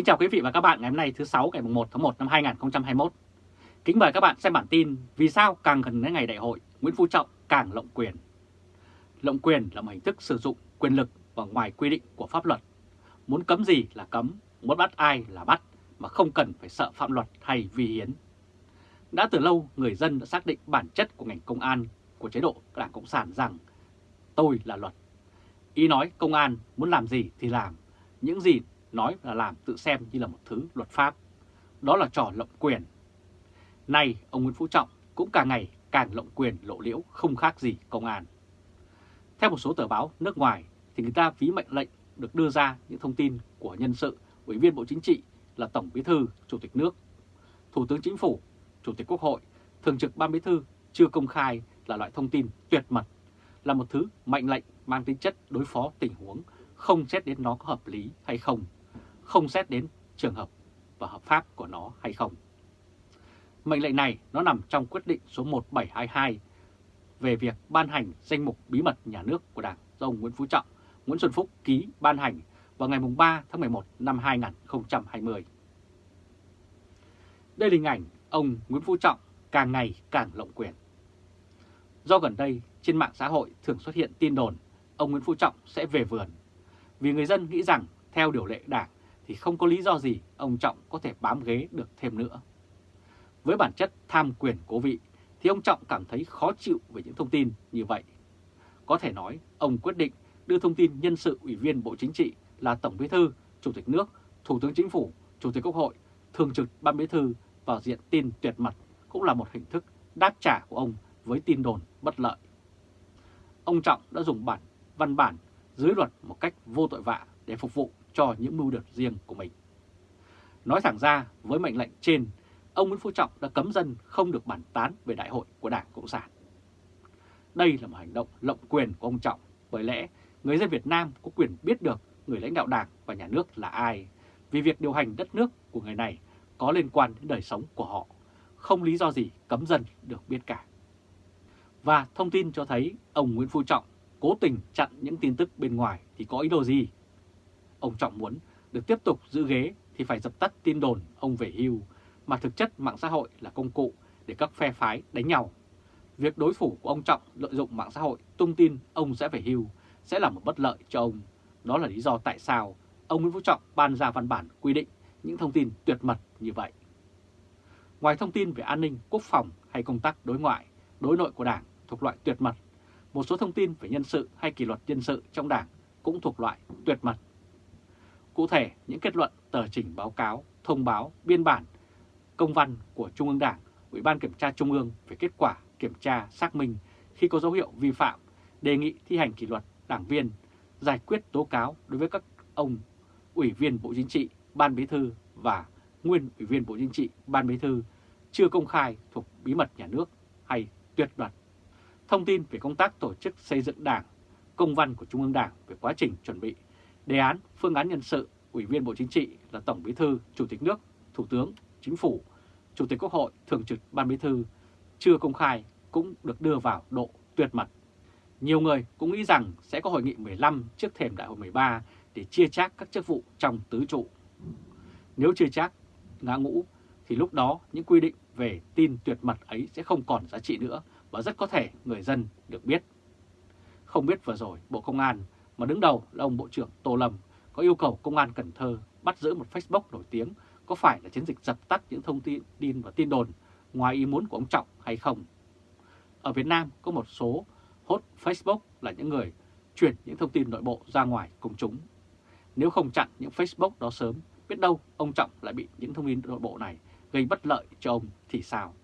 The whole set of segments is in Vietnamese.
Kính chào quý vị và các bạn ngày hôm nay thứ 6 ngày 1 tháng 1 năm 2021. Kính mời các bạn xem bản tin Vì sao càng gần đến ngày đại hội, Nguyễn Phú Trọng càng lộng quyền. Lộng quyền là một hình thức sử dụng quyền lực và ngoài quy định của pháp luật. Muốn cấm gì là cấm, muốn bắt ai là bắt mà không cần phải sợ phạm luật hay vi hiến. Đã từ lâu người dân đã xác định bản chất của ngành công an của chế độ Đảng Cộng sản rằng tôi là luật. Ý nói công an muốn làm gì thì làm, những gì nói là làm tự xem như là một thứ luật pháp. Đó là trò lộng quyền. Nay, ông Nguyễn Phú Trọng cũng càng ngày càng lộng quyền lộ liễu không khác gì công an. Theo một số tờ báo nước ngoài thì người ta ví mệnh lệnh được đưa ra những thông tin của nhân sự, ủy viên Bộ Chính trị là Tổng Bí thư, Chủ tịch nước, Thủ tướng Chính phủ, Chủ tịch Quốc hội, Thường trực Ban Bí thư chưa công khai là loại thông tin tuyệt mật, là một thứ mệnh lệnh mang tính chất đối phó tình huống, không xét đến nó có hợp lý hay không không xét đến trường hợp và hợp pháp của nó hay không. Mệnh lệnh này nó nằm trong quyết định số 1722 về việc ban hành danh mục bí mật nhà nước của Đảng do ông Nguyễn Phú Trọng, Nguyễn Xuân Phúc ký ban hành vào ngày 3 tháng 11 năm 2020. Đây là hình ảnh ông Nguyễn Phú Trọng càng ngày càng lộng quyền. Do gần đây trên mạng xã hội thường xuất hiện tin đồn ông Nguyễn Phú Trọng sẽ về vườn vì người dân nghĩ rằng theo điều lệ đảng thì không có lý do gì ông Trọng có thể bám ghế được thêm nữa. Với bản chất tham quyền cố vị thì ông Trọng cảm thấy khó chịu về những thông tin như vậy. Có thể nói ông quyết định đưa thông tin nhân sự Ủy viên Bộ Chính trị là Tổng Bí thư, Chủ tịch nước, Thủ tướng Chính phủ, Chủ tịch Quốc hội, Thường trực Ban Bí thư vào diện tin tuyệt mật cũng là một hình thức đáp trả của ông với tin đồn bất lợi. Ông Trọng đã dùng bản văn bản dưới luật một cách vô tội vạ để phục vụ cho những mưu đợt riêng của mình. Nói thẳng ra, với mệnh lệnh trên, ông Nguyễn Phú Trọng đã cấm dân không được bàn tán về đại hội của Đảng Cộng sản. Đây là một hành động lộng quyền của ông Trọng, bởi lẽ người dân Việt Nam có quyền biết được người lãnh đạo Đảng và nhà nước là ai, vì việc điều hành đất nước của người này có liên quan đến đời sống của họ, không lý do gì cấm dân được biết cả. Và thông tin cho thấy ông Nguyễn Phú Trọng cố tình chặn những tin tức bên ngoài thì có ý đồ gì Ông Trọng muốn được tiếp tục giữ ghế thì phải dập tắt tin đồn ông về hưu, mà thực chất mạng xã hội là công cụ để các phe phái đánh nhau. Việc đối phủ của ông Trọng lợi dụng mạng xã hội tung tin ông sẽ về hưu sẽ là một bất lợi cho ông. Đó là lý do tại sao ông Nguyễn Phú Trọng ban ra văn bản quy định những thông tin tuyệt mật như vậy. Ngoài thông tin về an ninh, quốc phòng hay công tác đối ngoại, đối nội của Đảng thuộc loại tuyệt mật, một số thông tin về nhân sự hay kỷ luật nhân sự trong Đảng cũng thuộc loại tuyệt mật. Cụ thể, những kết luận, tờ trình báo cáo, thông báo, biên bản, công văn của Trung ương Đảng, Ủy ban Kiểm tra Trung ương về kết quả kiểm tra xác minh khi có dấu hiệu vi phạm, đề nghị thi hành kỷ luật đảng viên, giải quyết tố cáo đối với các ông Ủy viên Bộ Chính trị, Ban Bí thư và nguyên Ủy viên Bộ Chính trị, Ban Bí thư chưa công khai thuộc bí mật nhà nước hay tuyệt mật. Thông tin về công tác tổ chức xây dựng đảng, công văn của Trung ương Đảng về quá trình chuẩn bị Đề án phương án nhân sự Ủy viên Bộ Chính trị là Tổng Bí thư, Chủ tịch nước, Thủ tướng, Chính phủ, Chủ tịch Quốc hội, Thường trực Ban Bí thư chưa công khai cũng được đưa vào độ tuyệt mật. Nhiều người cũng nghĩ rằng sẽ có hội nghị 15 trước thềm đại hội 13 để chia chác các chức vụ trong tứ trụ. Nếu chia chác ngã ngũ thì lúc đó những quy định về tin tuyệt mật ấy sẽ không còn giá trị nữa và rất có thể người dân được biết. Không biết vừa rồi Bộ Công an mà đứng đầu là ông Bộ trưởng Tô Lâm có yêu cầu Công an Cần Thơ bắt giữ một Facebook nổi tiếng có phải là chiến dịch dập tắt những thông tin và tin đồn ngoài ý muốn của ông Trọng hay không. Ở Việt Nam có một số hốt Facebook là những người chuyển những thông tin nội bộ ra ngoài công chúng. Nếu không chặn những Facebook đó sớm, biết đâu ông Trọng lại bị những thông tin nội bộ này gây bất lợi cho ông thì sao?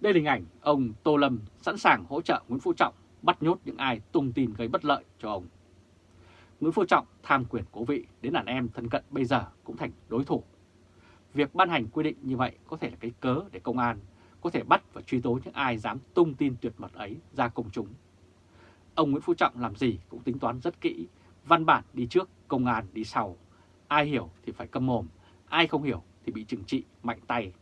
Đây là hình ảnh ông Tô Lâm sẵn sàng hỗ trợ Nguyễn Phú Trọng bắt nhốt những ai tung tin gây bất lợi cho ông. Nguyễn Phú Trọng tham quyền cố vị đến đàn em thân cận bây giờ cũng thành đối thủ. Việc ban hành quy định như vậy có thể là cái cớ để công an có thể bắt và truy tố những ai dám tung tin tuyệt mật ấy ra công chúng. Ông Nguyễn Phú Trọng làm gì cũng tính toán rất kỹ, văn bản đi trước, công an đi sau. Ai hiểu thì phải câm mồm, ai không hiểu thì bị trừng trị mạnh tay.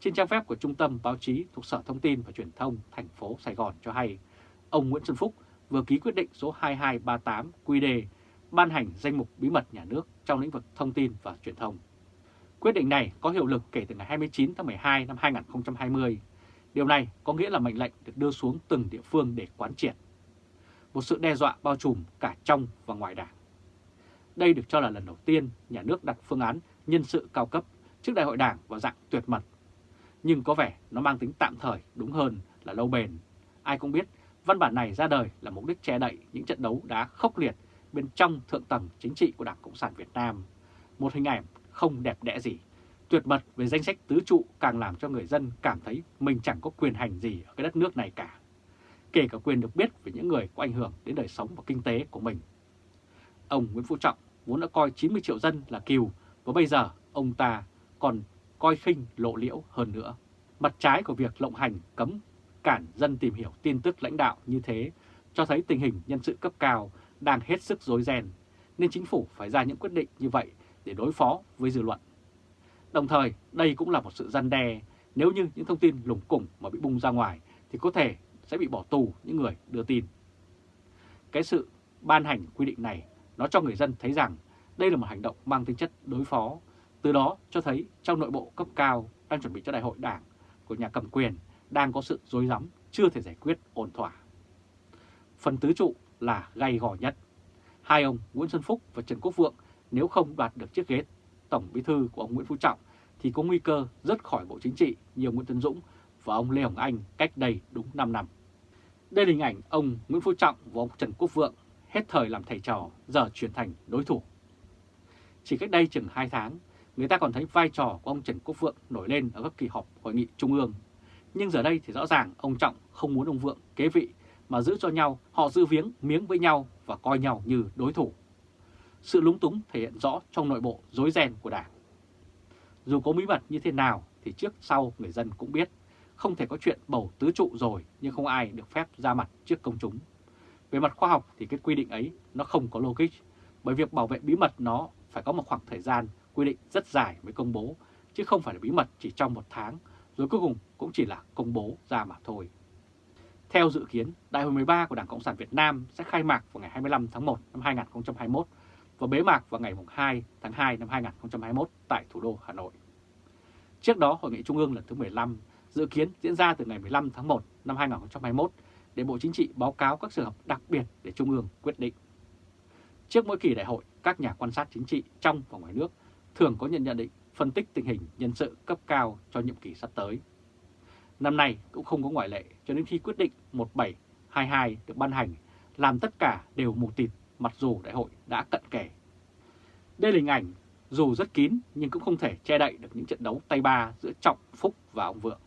Trên trang web của Trung tâm Báo chí thuộc Sở Thông tin và Truyền thông thành phố Sài Gòn cho hay, ông Nguyễn Xuân Phúc vừa ký quyết định số 2238 QD ban hành danh mục bí mật nhà nước trong lĩnh vực thông tin và truyền thông. Quyết định này có hiệu lực kể từ ngày 29 tháng 12 năm 2020. Điều này có nghĩa là mệnh lệnh được đưa xuống từng địa phương để quán triệt. Một sự đe dọa bao trùm cả trong và ngoài đảng. Đây được cho là lần đầu tiên nhà nước đặt phương án nhân sự cao cấp trước đại hội đảng vào dạng tuyệt mật. Nhưng có vẻ nó mang tính tạm thời đúng hơn là lâu bền. Ai cũng biết văn bản này ra đời là mục đích che đậy những trận đấu đá khốc liệt bên trong thượng tầng chính trị của Đảng Cộng sản Việt Nam. Một hình ảnh không đẹp đẽ gì. Tuyệt mật về danh sách tứ trụ càng làm cho người dân cảm thấy mình chẳng có quyền hành gì ở cái đất nước này cả. Kể cả quyền được biết về những người có ảnh hưởng đến đời sống và kinh tế của mình. Ông Nguyễn Phú Trọng vốn đã coi 90 triệu dân là kiều và bây giờ ông ta còn coi khinh lộ liễu hơn nữa. Mặt trái của việc lộng hành cấm cản dân tìm hiểu tin tức lãnh đạo như thế cho thấy tình hình nhân sự cấp cao đang hết sức rối ren, nên chính phủ phải ra những quyết định như vậy để đối phó với dư luận. Đồng thời, đây cũng là một sự gian đe nếu như những thông tin lủng củng mà bị bung ra ngoài thì có thể sẽ bị bỏ tù những người đưa tin. Cái sự ban hành quy định này nó cho người dân thấy rằng đây là một hành động mang tính chất đối phó, từ đó cho thấy trong nội bộ cấp cao đang chuẩn bị cho đại hội đảng của nhà cầm quyền đang có sự rối rắm chưa thể giải quyết ổn thỏa. Phần tứ trụ là gay gò nhất. Hai ông Nguyễn Xuân Phúc và Trần Quốc Vượng nếu không đoạt được chiếc ghế Tổng Bí thư của ông Nguyễn Phú Trọng thì có nguy cơ rớt khỏi Bộ Chính trị như ông Nguyễn Tân Dũng và ông Lê Hồng Anh cách đây đúng 5 năm. Đây là hình ảnh ông Nguyễn Phú Trọng và ông Trần Quốc Vượng hết thời làm thầy trò, giờ chuyển thành đối thủ. Chỉ cách đây chừng 2 tháng, người ta còn thấy vai trò của ông Trần Quốc Vượng nổi lên ở các kỳ họp hội nghị trung ương. Nhưng giờ đây thì rõ ràng ông Trọng không muốn ông Vượng kế vị mà giữ cho nhau, họ giữ viếng miếng với nhau và coi nhau như đối thủ. Sự lúng túng thể hiện rõ trong nội bộ rối ren của Đảng. Dù có bí mật như thế nào thì trước sau người dân cũng biết không thể có chuyện bầu tứ trụ rồi nhưng không ai được phép ra mặt trước công chúng. Về mặt khoa học thì cái quy định ấy nó không có logic bởi việc bảo vệ bí mật nó phải có một khoảng thời gian quy định rất dài mới công bố chứ không phải là bí mật chỉ trong một tháng rồi cuối cùng cũng chỉ là công bố ra mà thôi. Theo dự kiến, Đại hội 13 của Đảng Cộng sản Việt Nam sẽ khai mạc vào ngày 25 tháng 1 năm 2021 và bế mạc vào ngày 2 tháng 2 năm 2021 tại thủ đô Hà Nội. Trước đó, Hội nghị Trung ương lần thứ 15 dự kiến diễn ra từ ngày 15 tháng 1 năm 2021 để Bộ Chính trị báo cáo các trường hợp đặc biệt để Trung ương quyết định. Trước mỗi kỳ đại hội, các nhà quan sát chính trị trong và ngoài nước thường có nhận nhận định phân tích tình hình nhân sự cấp cao cho nhiệm kỳ sắp tới. Năm nay cũng không có ngoại lệ cho đến khi quyết định 1722 được ban hành, làm tất cả đều mù tịt mặc dù đại hội đã cận kề. Đây là hình ảnh dù rất kín nhưng cũng không thể che đậy được những trận đấu tay ba giữa Trọng, Phúc và ông Vượng.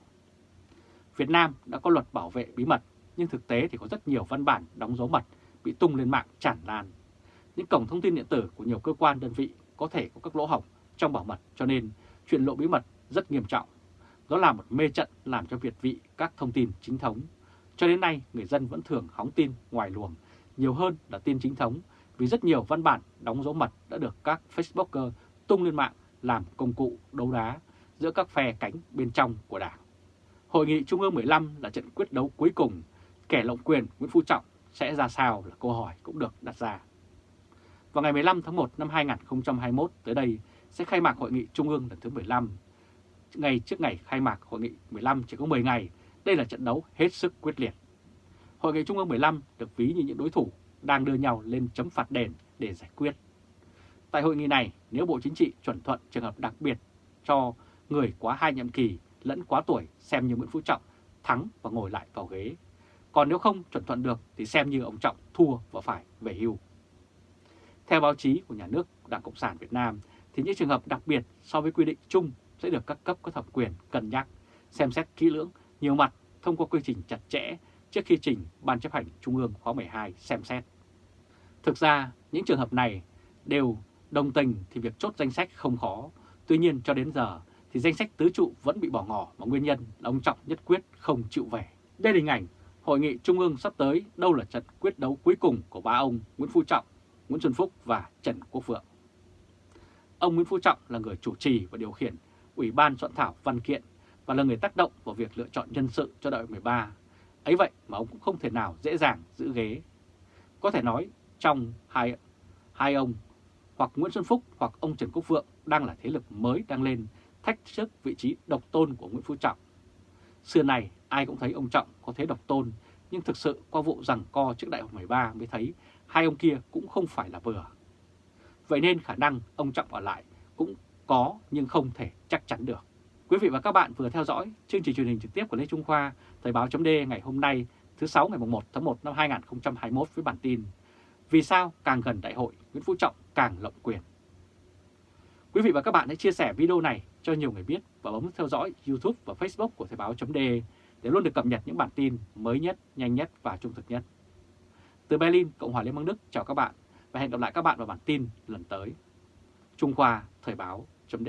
Việt Nam đã có luật bảo vệ bí mật nhưng thực tế thì có rất nhiều văn bản đóng dấu mật bị tung lên mạng tràn lan. Những cổng thông tin điện tử của nhiều cơ quan đơn vị có thể có các lỗ hổng trong bảo mật cho nên chuyện lộ bí mật rất nghiêm trọng. Đó là một mê trận làm cho Việt vị các thông tin chính thống. Cho đến nay, người dân vẫn thường hóng tin ngoài luồng, nhiều hơn là tin chính thống, vì rất nhiều văn bản đóng dấu mật đã được các Facebooker tung lên mạng làm công cụ đấu đá giữa các phe cánh bên trong của Đảng. Hội nghị Trung ương 15 là trận quyết đấu cuối cùng, kẻ lộng quyền Nguyễn Phú Trọng sẽ ra sao là câu hỏi cũng được đặt ra. Vào ngày 15 tháng 1 năm 2021 tới đây sẽ khai mạc Hội nghị Trung ương lần thứ 15 ngày trước ngày khai mạc Hội nghị 15 chỉ có 10 ngày, đây là trận đấu hết sức quyết liệt. Hội nghị Trung ương 15 được ví như những đối thủ đang đưa nhau lên chấm phạt đền để giải quyết. Tại hội nghị này, nếu Bộ Chính trị chuẩn thuận trường hợp đặc biệt cho người quá hai nhiệm kỳ lẫn quá tuổi xem như Nguyễn Phú Trọng thắng và ngồi lại vào ghế. Còn nếu không chuẩn thuận được thì xem như ông Trọng thua và phải về hưu. Theo báo chí của nhà nước Đảng Cộng sản Việt Nam thì những trường hợp đặc biệt so với quy định chung sẽ được các cấp có thẩm quyền cân nhắc, xem xét kỹ lưỡng, nhiều mặt thông qua quy trình chặt chẽ trước khi trình Ban chấp hành Trung ương khóa 12 xem xét. Thực ra, những trường hợp này đều đồng tình thì việc chốt danh sách không khó. Tuy nhiên cho đến giờ thì danh sách tứ trụ vẫn bị bỏ ngỏ mà nguyên nhân là ông Trọng nhất quyết không chịu về. Đây là hình ảnh Hội nghị Trung ương sắp tới đâu là trận quyết đấu cuối cùng của ba ông Nguyễn Phú Trọng, Nguyễn Xuân Phúc và Trần Quốc Vượng. Ông Nguyễn Phú Trọng là người chủ trì và điều khiển Ủy ban soạn thảo văn kiện và là người tác động vào việc lựa chọn nhân sự cho đại hội 13. Ấy vậy mà ông cũng không thể nào dễ dàng giữ ghế. Có thể nói trong hai hai ông hoặc Nguyễn Xuân Phúc hoặc ông Trần Quốc Vượng đang là thế lực mới đang lên thách thức vị trí độc tôn của Nguyễn Phú Trọng. Xưa này ai cũng thấy ông Trọng có thế độc tôn, nhưng thực sự qua vụ rằng co trước đại hội 13 mới thấy hai ông kia cũng không phải là vừa. Vậy nên khả năng ông Trọng ở lại cũng có nhưng không thể chắc chắn được. Quý vị và các bạn vừa theo dõi chương trình truyền hình trực tiếp của Lê Trung Khoa, Thời báo chấm ngày hôm nay thứ 6 ngày 1 tháng 1 năm 2021 với bản tin Vì sao càng gần đại hội Nguyễn Phú Trọng càng lộng quyền. Quý vị và các bạn hãy chia sẻ video này cho nhiều người biết và bấm theo dõi YouTube và Facebook của Thời báo chấm để luôn được cập nhật những bản tin mới nhất, nhanh nhất và trung thực nhất. Từ Berlin, Cộng hòa Liên bang Đức chào các bạn và hẹn gặp lại các bạn vào bản tin lần tới. Trung Khoa Thời báo chấm